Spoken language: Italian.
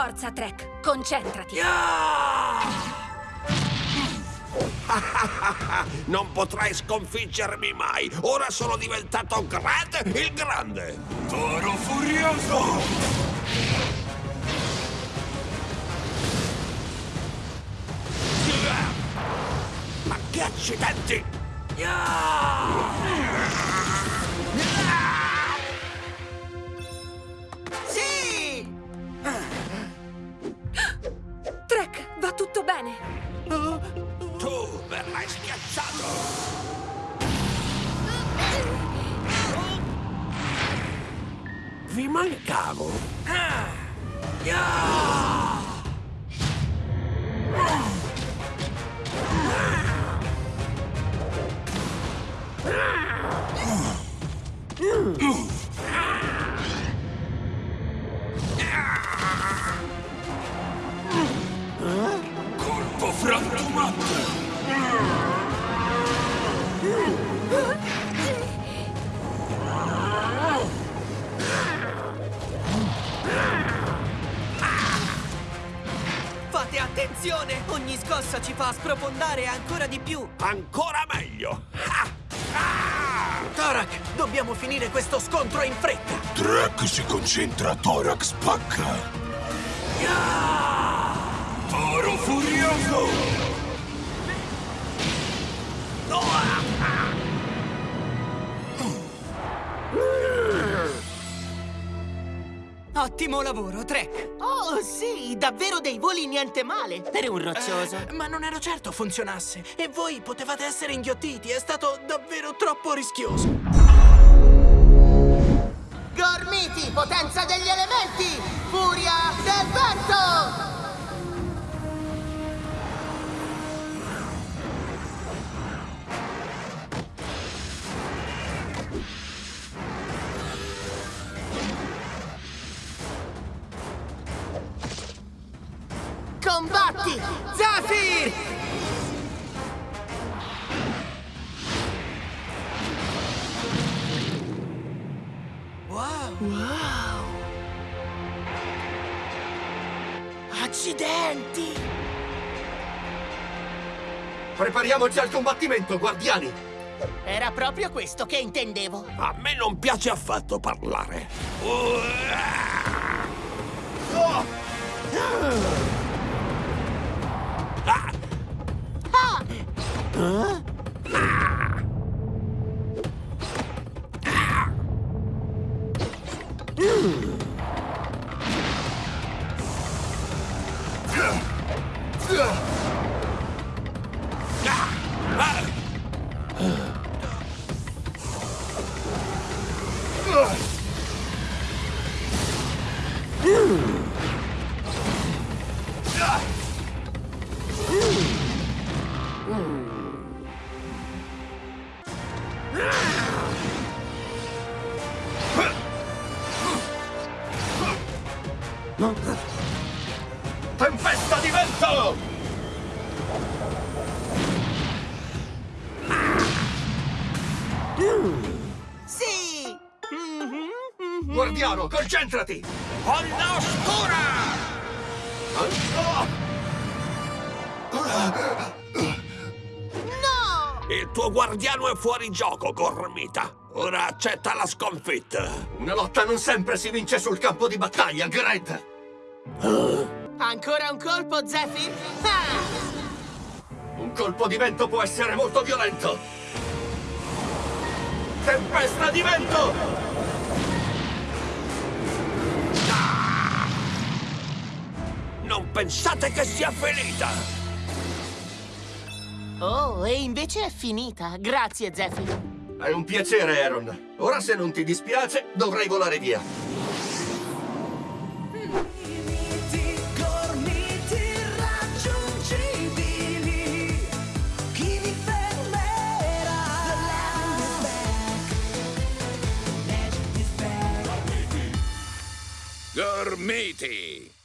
Forza, Trek, concentrati. Non potrai sconfiggermi mai! Ora sono diventato Grant il Grande! Toro furioso! Ma che accidenti! Sì! Verrai schiacciato! Vi mancavo! Colpo frantumante! Fate attenzione! Ogni scossa ci fa sprofondare ancora di più! Ancora meglio! Ah! Tarak, dobbiamo finire questo scontro in fretta! Trek si concentra, Thorax spacca! Toro furioso! Ottimo lavoro, Trek! Oh, sì, davvero dei voli niente male per un roccioso. Eh, ma non ero certo funzionasse. E voi potevate essere inghiottiti. È stato davvero troppo rischioso. Combatti! Zafir! Wow! Accidenti! Prepariamoci al combattimento, guardiani! Era proprio questo che intendevo. A me non piace affatto parlare! Ah! Huh? Mm. Tempesta di vento! Sì! Guardiano, concentrati! Onda oscura! No! Il tuo guardiano è fuori gioco, Gormita! Ora accetta la sconfitta! Una lotta non sempre si vince sul campo di battaglia, Grant! Ancora un colpo, Zephyr? Ah! Un colpo di vento può essere molto violento! Tempesta di vento! Non pensate che sia finita! Oh, e invece è finita. Grazie, Zephyr. È un piacere, Aaron. Ora, se non ti dispiace, dovrei volare via. Gormiti!